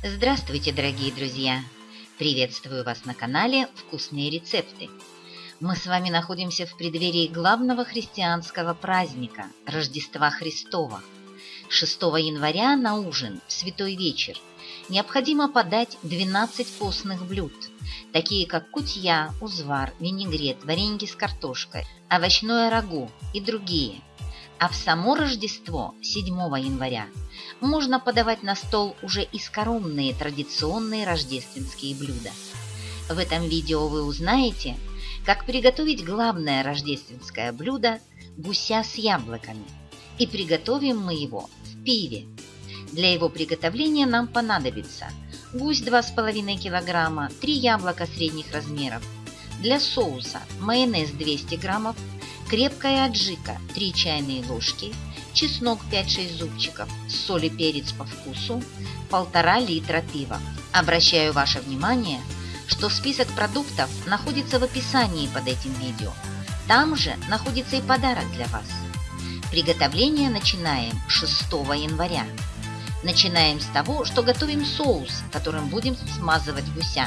Здравствуйте, дорогие друзья! Приветствую вас на канале «Вкусные рецепты». Мы с вами находимся в преддверии главного христианского праздника – Рождества Христова. 6 января на ужин, в Святой вечер, необходимо подать 12 постных блюд, такие как кутья, узвар, винегрет, варенье с картошкой, овощное рагу и другие. А в само Рождество, 7 января, можно подавать на стол уже и скоромные традиционные рождественские блюда. В этом видео вы узнаете, как приготовить главное рождественское блюдо – гуся с яблоками. И приготовим мы его в пиве. Для его приготовления нам понадобится гусь 2,5 кг, 3 яблока средних размеров. Для соуса майонез 200 граммов, крепкая аджика 3 чайные ложки – чеснок 5-6 зубчиков, соль и перец по вкусу, полтора литра пива. Обращаю ваше внимание, что список продуктов находится в описании под этим видео. Там же находится и подарок для вас. Приготовление начинаем 6 января. Начинаем с того, что готовим соус, которым будем смазывать гуся.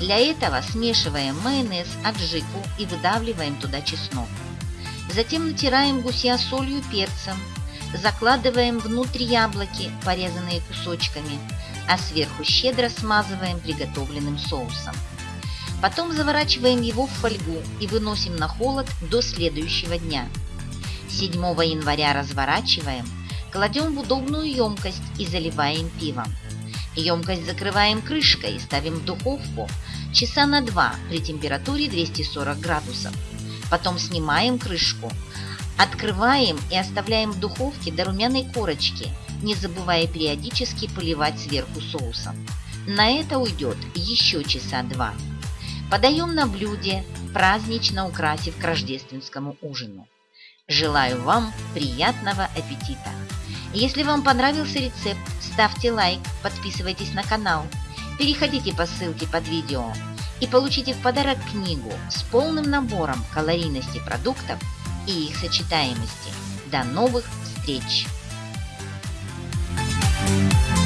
Для этого смешиваем майонез, аджику и выдавливаем туда чеснок. Затем натираем гуся солью перцем, закладываем внутрь яблоки, порезанные кусочками, а сверху щедро смазываем приготовленным соусом. Потом заворачиваем его в фольгу и выносим на холод до следующего дня. 7 января разворачиваем, кладем в удобную емкость и заливаем пивом. Емкость закрываем крышкой и ставим в духовку часа на 2 при температуре 240 градусов. Потом снимаем крышку, открываем и оставляем в духовке до румяной корочки, не забывая периодически поливать сверху соусом. На это уйдет еще часа два. Подаем на блюде, празднично украсив к рождественскому ужину. Желаю вам приятного аппетита! Если вам понравился рецепт, ставьте лайк, подписывайтесь на канал, переходите по ссылке под видео и получите в подарок книгу с полным набором калорийности продуктов и их сочетаемости. До новых встреч! Thank you